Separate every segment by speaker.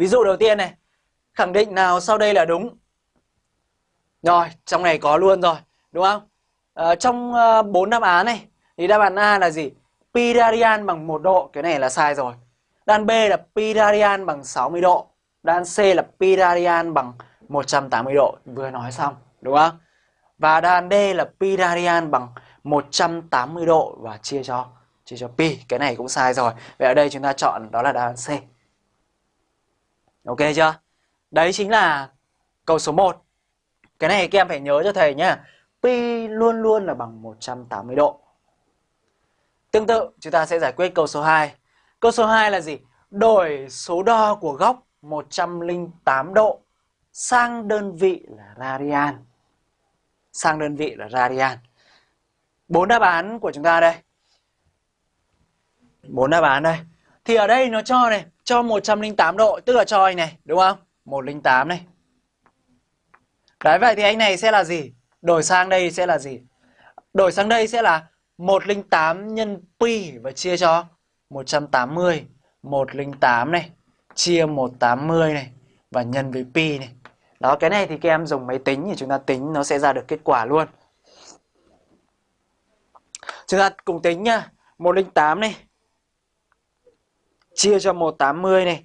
Speaker 1: Ví dụ đầu tiên này, khẳng định nào sau đây là đúng? Rồi, trong này có luôn rồi, đúng không? À, trong uh, bốn đáp án này thì đáp án A là gì? Pi radian bằng 1 độ, cái này là sai rồi. Đáp án B là pi radian bằng 60 độ. Đáp án C là pi radian bằng 180 độ, vừa nói xong, đúng không? Và đáp án D là pi radian bằng 180 độ và chia cho chia cho pi, cái này cũng sai rồi. Vậy ở đây chúng ta chọn đó là đáp án C. Ok chưa? Đấy chính là câu số 1. Cái này các em phải nhớ cho thầy nhé. Pi luôn luôn là bằng 180 độ. Tương tự, chúng ta sẽ giải quyết câu số 2. Câu số 2 là gì? Đổi số đo của góc 108 độ sang đơn vị là radian. Sang đơn vị là radian. Bốn đáp án của chúng ta đây. Bốn đáp án đây. Thì ở đây nó cho này, cho 108 độ, tức là cho anh này, đúng không? 108 này. Đấy, vậy thì anh này sẽ là gì? Đổi sang đây sẽ là gì? Đổi sang đây sẽ là 108 nhân pi và chia cho 180. 108 này, chia 180 này và nhân với pi này. Đó, cái này thì các em dùng máy tính thì chúng ta tính nó sẽ ra được kết quả luôn. Chúng ta cùng tính nhá. 108 này chia cho 180 này.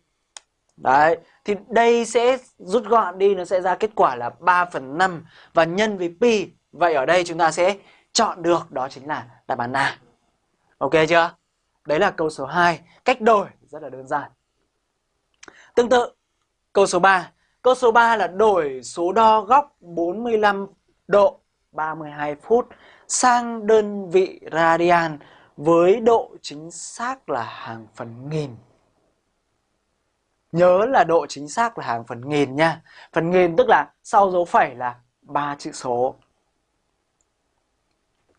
Speaker 1: Đấy, thì đây sẽ rút gọn đi nó sẽ ra kết quả là 3 phần 5 và nhân với pi. Vậy ở đây chúng ta sẽ chọn được đó chính là đáp án A. Ok chưa? Đấy là câu số 2, cách đổi rất là đơn giản. Tương tự, câu số 3. Câu số 3 là đổi số đo góc 45 độ 32 phút sang đơn vị radian với độ chính xác là hàng phần nghìn. Nhớ là độ chính xác là hàng phần nghìn nha. Phần nghìn tức là sau dấu phẩy là ba chữ số.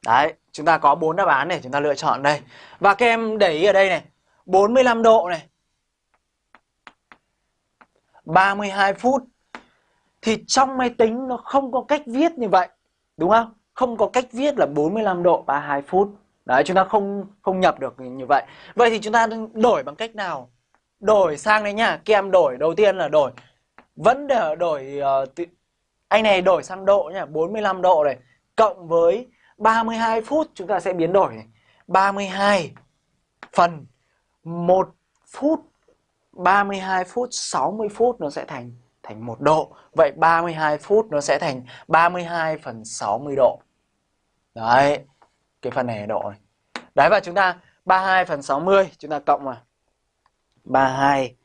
Speaker 1: Đấy, chúng ta có bốn đáp án để chúng ta lựa chọn đây. Và các em để ý ở đây này, 45 độ này. 32 phút. Thì trong máy tính nó không có cách viết như vậy, đúng không? Không có cách viết là 45 độ 32 phút. Đấy, chúng ta không không nhập được như vậy. Vậy thì chúng ta đổi bằng cách nào? Đổi sang đấy nhá, các em đổi đầu tiên là đổi vẫn để đổi uh, anh này đổi sang độ nhá, 45 độ này cộng với 32 phút chúng ta sẽ biến đổi này. 32 phần 1 phút 32 phút 60 phút nó sẽ thành thành 1 độ. Vậy 32 phút nó sẽ thành 32 phần 60 độ. Đấy. Cái phần này là độ này. Đấy, và chúng ta 32 phần 60 chúng ta cộng vào 32